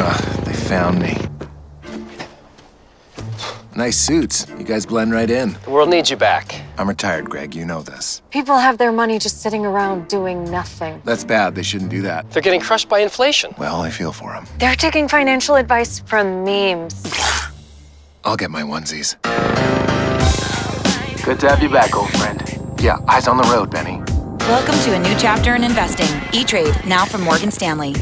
Ugh, they found me. Nice suits. You guys blend right in. The world needs you back. I'm retired, Greg. You know this. People have their money just sitting around doing nothing. That's bad. They shouldn't do that. They're getting crushed by inflation. Well, I feel for them. They're taking financial advice from memes. I'll get my onesies. Good to have you back, old friend. Yeah, eyes on the road, Benny. Welcome to a new chapter in investing. E-Trade, now from Morgan Stanley.